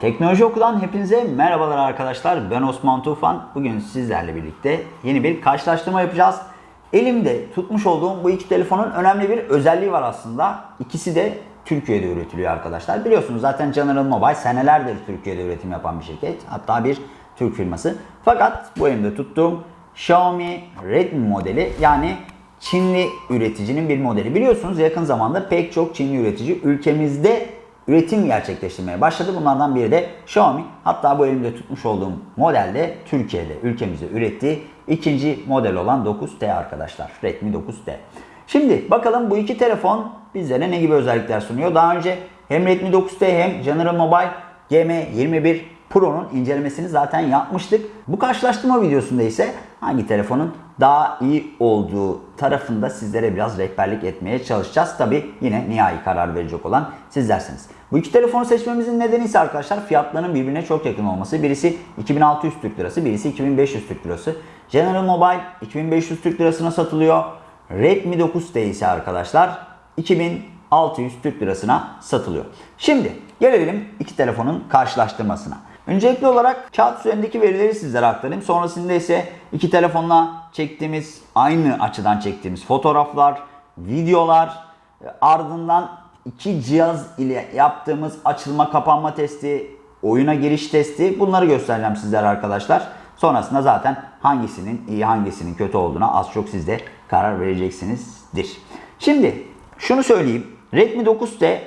Teknoloji Oku'dan hepinize merhabalar arkadaşlar. Ben Osman Tufan. Bugün sizlerle birlikte yeni bir karşılaştırma yapacağız. Elimde tutmuş olduğum bu iki telefonun önemli bir özelliği var aslında. İkisi de Türkiye'de üretiliyor arkadaşlar. Biliyorsunuz zaten General Mobile senelerdir Türkiye'de üretim yapan bir şirket. Hatta bir Türk firması. Fakat bu elimde tuttuğum Xiaomi Redmi modeli yani Çinli üreticinin bir modeli. Biliyorsunuz yakın zamanda pek çok Çinli üretici ülkemizde üretim gerçekleştirmeye başladı. Bunlardan biri de Xiaomi. Hatta bu elimde tutmuş olduğum modelde Türkiye'de ülkemizde ürettiği ikinci model olan 9T arkadaşlar. Redmi 9T. Şimdi bakalım bu iki telefon bizlere ne gibi özellikler sunuyor. Daha önce hem Redmi 9T hem General Mobile GM21 Pro'nun incelemesini zaten yapmıştık. Bu karşılaştırma videosunda ise hangi telefonun daha iyi olduğu tarafında sizlere biraz rehberlik etmeye çalışacağız. Tabi yine nihai karar verecek olan sizlersiniz. Bu iki telefonu seçmemizin nedeni ise arkadaşlar fiyatlarının birbirine çok yakın olması. Birisi 2600 Türk Lirası, birisi 2500 Türk Lirası. General Mobile 2500 Türk Lirasına satılıyor. Redmi 9T ise arkadaşlar 2600 Türk Lirasına satılıyor. Şimdi gelelim iki telefonun karşılaştırmasına. Öncelikli olarak kağıt üzerindeki verileri sizlere aktarayım. Sonrasında ise iki telefonla çektiğimiz, aynı açıdan çektiğimiz fotoğraflar, videolar, ardından iki cihaz ile yaptığımız açılma kapanma testi, oyuna giriş testi bunları göstereceğim sizlere arkadaşlar. Sonrasında zaten hangisinin iyi hangisinin kötü olduğuna az çok siz de karar vereceksinizdir. Şimdi şunu söyleyeyim. Redmi 9T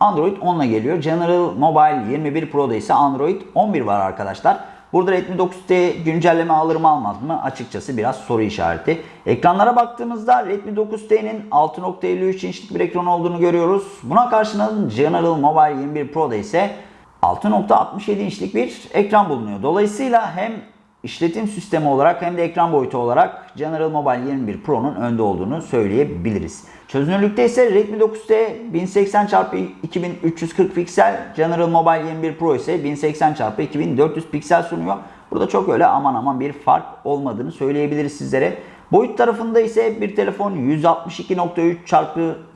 Android 10 ile geliyor. General Mobile 21 Pro'da ise Android 11 var arkadaşlar. Burada Redmi 9T güncelleme alır mı almaz mı açıkçası biraz soru işareti. Ekranlara baktığımızda Redmi 9T'nin 6.53 inçlik bir ekran olduğunu görüyoruz. Buna karşılığında General Mobile 21 Pro'da ise 6.67 inçlik bir ekran bulunuyor. Dolayısıyla hem işletim sistemi olarak hem de ekran boyutu olarak General Mobile 21 Pro'nun önde olduğunu söyleyebiliriz. Çözünürlükte ise Redmi 9T 1080x2340 piksel, General Mobile 21 Pro ise 1080x2400 piksel sunuyor. Burada çok öyle aman aman bir fark olmadığını söyleyebiliriz sizlere. Boyut tarafında ise bir telefon 162.3 x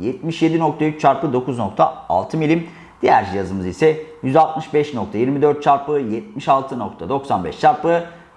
77.3 x 9.6 milim. Diğer cihazımız ise 165.24 x 76.95 x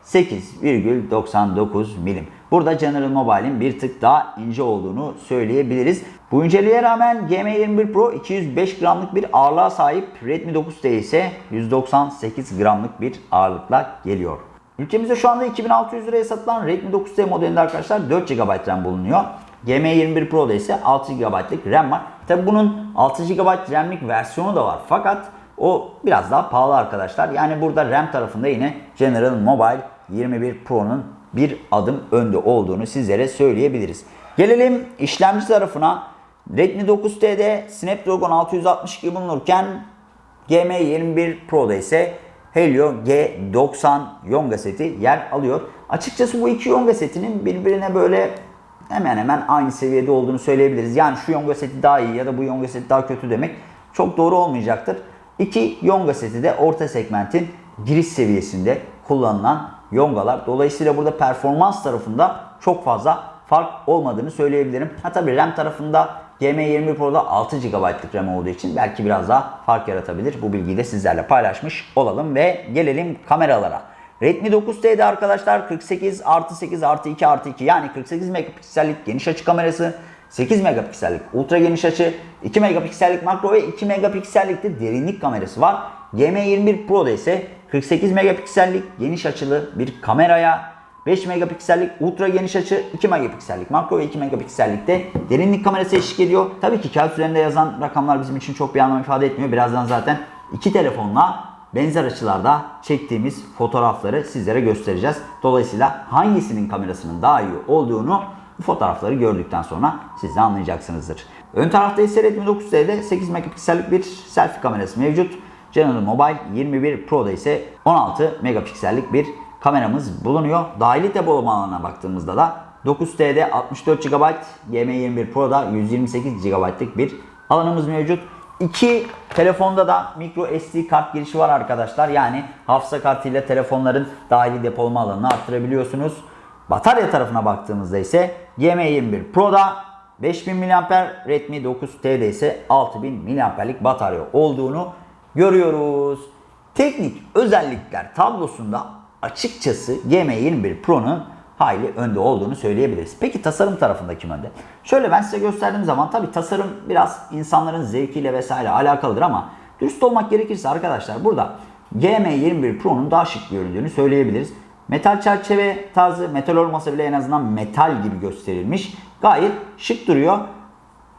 8,99 milim. Burada General Mobile'in bir tık daha ince olduğunu söyleyebiliriz. Bu inceliğe rağmen GM21 Pro 205 gramlık bir ağırlığa sahip. Redmi 9T ise 198 gramlık bir ağırlıkla geliyor. Ülkemizde şu anda 2600 liraya satılan Redmi 9T modelinde arkadaşlar 4 GB RAM bulunuyor. GM21 Pro'da ise 6 GB'lık RAM var. Tabi bunun 6 GB RAM'lik versiyonu da var. Fakat o biraz daha pahalı arkadaşlar. Yani burada RAM tarafında yine General Mobile 21 Pro'nun bir adım önde olduğunu sizlere söyleyebiliriz. Gelelim işlemci tarafına. Redmi 9T'de Snapdragon 662 bulunurken GM21 Pro'da ise Helio G90 Yonga seti yer alıyor. Açıkçası bu iki Yonga setinin birbirine böyle hemen hemen aynı seviyede olduğunu söyleyebiliriz. Yani şu Yonga seti daha iyi ya da bu Yonga seti daha kötü demek çok doğru olmayacaktır. İki Yonga seti de orta segmentin giriş seviyesinde kullanılan Yongalar. Dolayısıyla burada performans tarafında çok fazla fark olmadığını söyleyebilirim. Ha tabi RAM tarafında GM21 Pro'da 6 GB'lık RAM olduğu için belki biraz daha fark yaratabilir. Bu bilgiyi de sizlerle paylaşmış olalım ve gelelim kameralara. Redmi 9T'de arkadaşlar 48 artı 8 artı 2 artı 2 yani 48 megapiksellik geniş açı kamerası, 8 megapiksellik ultra geniş açı, 2 megapiksellik makro ve 2 megapiksellik de derinlik kamerası var. GM21 Pro'da ise 48 megapiksellik geniş açılı bir kameraya 5 megapiksellik ultra geniş açı, 2 megapiksellik makro ve 2 megapiksellik de derinlik kamerası eşlik ediyor. Tabii ki kağıt üzerinde yazan rakamlar bizim için çok bir anlam ifade etmiyor. Birazdan zaten iki telefonla benzer açılarda çektiğimiz fotoğrafları sizlere göstereceğiz. Dolayısıyla hangisinin kamerasının daha iyi olduğunu bu fotoğrafları gördükten sonra siz de anlayacaksınızdır. Ön tarafta ise Redmi 9T'de 8 megapiksellik bir selfie kamerası mevcut. General Mobile 21 Pro'da ise 16 megapiksellik bir kameramız bulunuyor. Dahili depolama alanına baktığımızda da 9T'de 64 GB, GM21 Pro'da 128 GB'lık bir alanımız mevcut. İki telefonda da micro SD kart girişi var arkadaşlar. Yani hafıza kartıyla telefonların dahili depolama alanını arttırabiliyorsunuz. Batarya tarafına baktığımızda ise GM21 Pro'da 5000 mAh, Redmi 9T'de ise 6000 mAh'lik batarya olduğunu görüyoruz. teknik özellikler tablosunda açıkçası GM21 Pro'nun hayli önde olduğunu söyleyebiliriz. Peki tasarım tarafında kim önde? Şöyle ben size gösterdiğim zaman tabi tasarım biraz insanların zevkiyle vesaire alakalıdır ama dürüst olmak gerekirse arkadaşlar burada GM21 Pro'nun daha şık göründüğünü söyleyebiliriz. Metal çerçeve tarzı metal olmasa bile en azından metal gibi gösterilmiş. Gayet şık duruyor.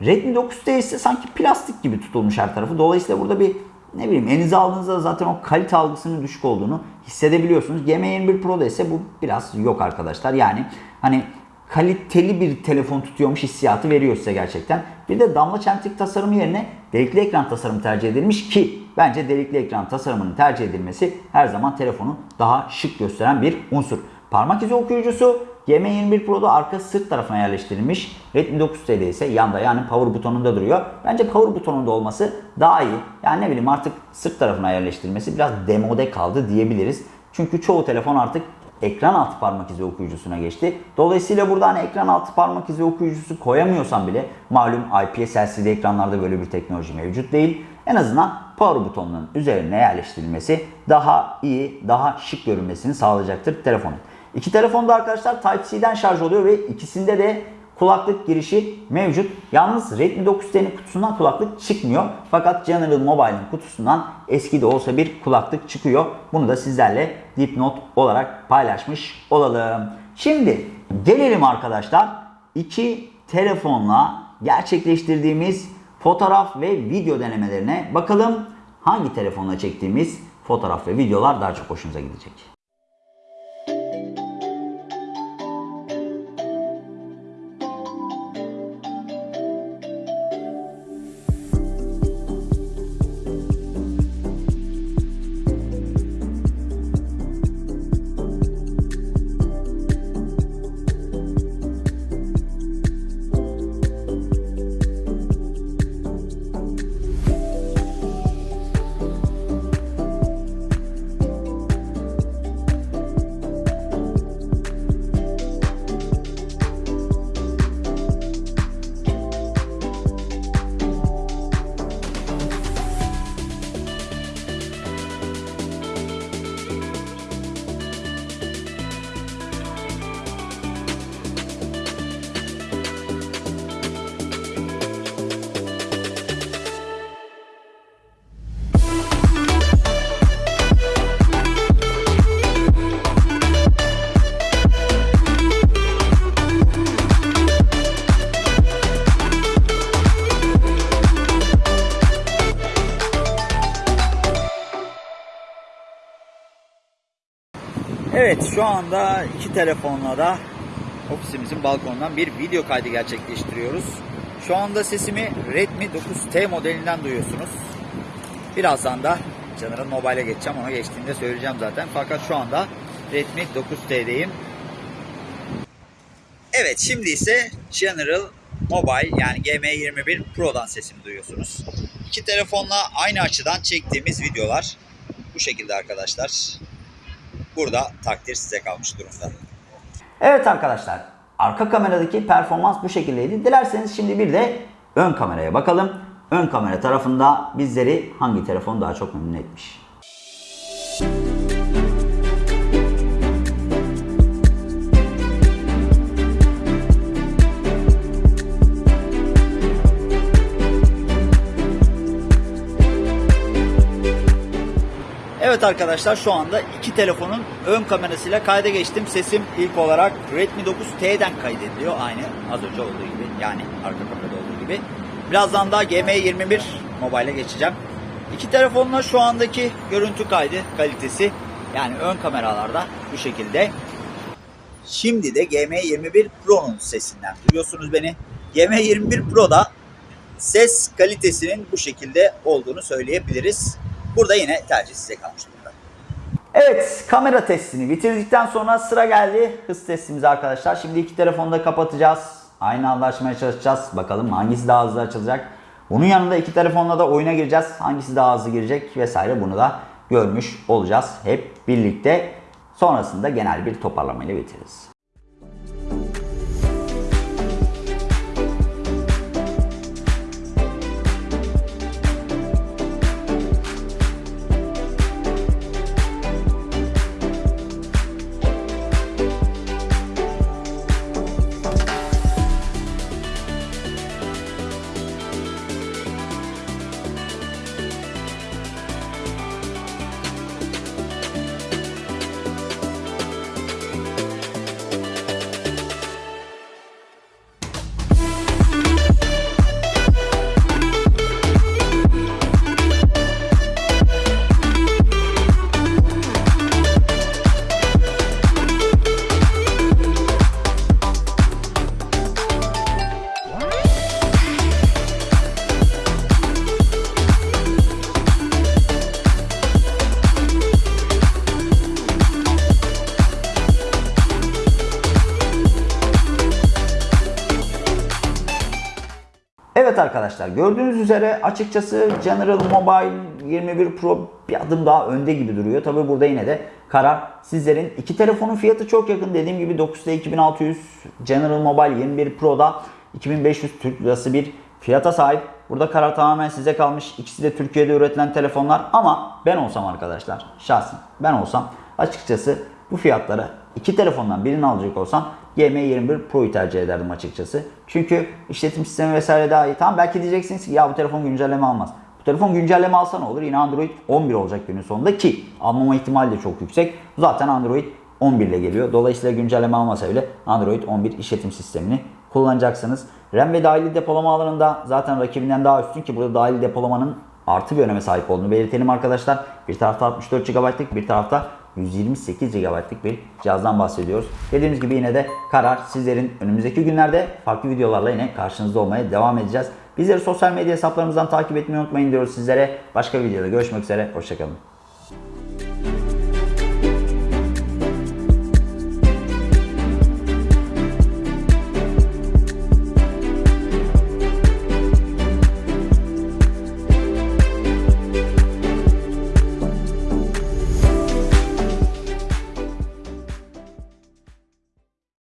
Redmi 9T ise sanki plastik gibi tutulmuş her tarafı. Dolayısıyla burada bir ne bileyim elinize aldığınızda zaten o kalite algısının düşük olduğunu hissedebiliyorsunuz. GM21 Pro'da ise bu biraz yok arkadaşlar. Yani hani kaliteli bir telefon tutuyormuş hissiyatı veriyor size gerçekten. Bir de damla çentik tasarımı yerine delikli ekran tasarımı tercih edilmiş ki bence delikli ekran tasarımının tercih edilmesi her zaman telefonu daha şık gösteren bir unsur. Parmak izi okuyucusu GM21 Pro'da arka sırt tarafına yerleştirilmiş. Redmi 9T'de ise yanda yani power butonunda duruyor. Bence power butonunda olması daha iyi. Yani ne bileyim artık sırt tarafına yerleştirilmesi biraz demode kaldı diyebiliriz. Çünkü çoğu telefon artık ekran altı parmak izi okuyucusuna geçti. Dolayısıyla burada hani ekran altı parmak izi okuyucusu koyamıyorsam bile malum IPS LCD ekranlarda böyle bir teknoloji mevcut değil. En azından power butonunun üzerine yerleştirilmesi daha iyi, daha şık görünmesini sağlayacaktır telefonun. İki telefonda arkadaşlar Type-C'den şarj oluyor ve ikisinde de kulaklık girişi mevcut. Yalnız Redmi 9T'nin kutusundan kulaklık çıkmıyor. Fakat General Mobile'in kutusundan eski de olsa bir kulaklık çıkıyor. Bunu da sizlerle dipnot olarak paylaşmış olalım. Şimdi gelelim arkadaşlar iki telefonla gerçekleştirdiğimiz fotoğraf ve video denemelerine. Bakalım hangi telefonla çektiğimiz fotoğraf ve videolar daha çok hoşunuza gidecek. Evet şu anda iki telefonla da ofisimizin balkonundan bir video kaydı gerçekleştiriyoruz. Şu anda sesimi Redmi 9T modelinden duyuyorsunuz. Birazdan da General Mobile'e geçeceğim. Ona geçtiğinde söyleyeceğim zaten. Fakat şu anda Redmi 9T'deyim. Evet şimdi ise General Mobile yani GM21 Pro'dan sesimi duyuyorsunuz. İki telefonla aynı açıdan çektiğimiz videolar bu şekilde arkadaşlar. Burada takdir size kalmış durumda. Evet arkadaşlar arka kameradaki performans bu şekildeydi. Dilerseniz şimdi bir de ön kameraya bakalım. Ön kamera tarafında bizleri hangi telefon daha çok memnun etmiş? Arkadaşlar şu anda iki telefonun ön kamerasıyla kayda geçtim. Sesim ilk olarak Redmi 9T'den kaydediliyor. Aynı az önce olduğu gibi. Yani arka kamerada olduğu gibi. Birazdan daha GM21 Mobile'e geçeceğim. İki telefonla şu andaki görüntü kaydı kalitesi yani ön kameralarda bu şekilde. Şimdi de GM21 Pro'nun sesinden duyuyorsunuz beni. GM21 Pro'da ses kalitesinin bu şekilde olduğunu söyleyebiliriz. Burada yine tercih size kalmış. Evet kamera testini bitirdikten sonra sıra geldi hız testimize arkadaşlar. Şimdi iki telefonu da kapatacağız. Aynı anda açmaya çalışacağız. Bakalım hangisi daha hızlı açılacak. Bunun yanında iki telefonla da oyuna gireceğiz. Hangisi daha hızlı girecek vesaire bunu da görmüş olacağız hep birlikte. Sonrasında genel bir toparlamayla bitiririz. Arkadaşlar gördüğünüz üzere açıkçası General Mobile 21 Pro bir adım daha önde gibi duruyor. Tabi burada yine de karar sizlerin. iki telefonun fiyatı çok yakın. Dediğim gibi 9'da 2600 General Mobile 21 Pro'da 2500 Türk Lirası bir fiyata sahip. Burada karar tamamen size kalmış. İkisi de Türkiye'de üretilen telefonlar ama ben olsam arkadaşlar şahsen ben olsam açıkçası bu fiyatlara iki telefondan birini alacak olsam GM21 Pro'yu tercih ederdim açıkçası. Çünkü işletim sistemi vesaire daha iyi. Tamam belki diyeceksiniz ki ya bu telefon güncelleme almaz. Bu telefon güncelleme alsa ne olur? Yine Android 11 olacak günün sonunda ki almama ihtimali de çok yüksek. Zaten Android 11 ile geliyor. Dolayısıyla güncelleme almasa bile Android 11 işletim sistemini kullanacaksınız. RAM ve dahili depolama alanında zaten rakibinden daha üstün ki burada dahili depolamanın artı bir öneme sahip olduğunu belirtelim arkadaşlar. Bir tarafta 64 GB'lık bir tarafta 128 GB'lık bir cihazdan bahsediyoruz. Dediğimiz gibi yine de karar sizlerin önümüzdeki günlerde farklı videolarla yine karşınızda olmaya devam edeceğiz. Bizleri sosyal medya hesaplarımızdan takip etmeyi unutmayın diyoruz sizlere. Başka videoda görüşmek üzere. Hoşçakalın.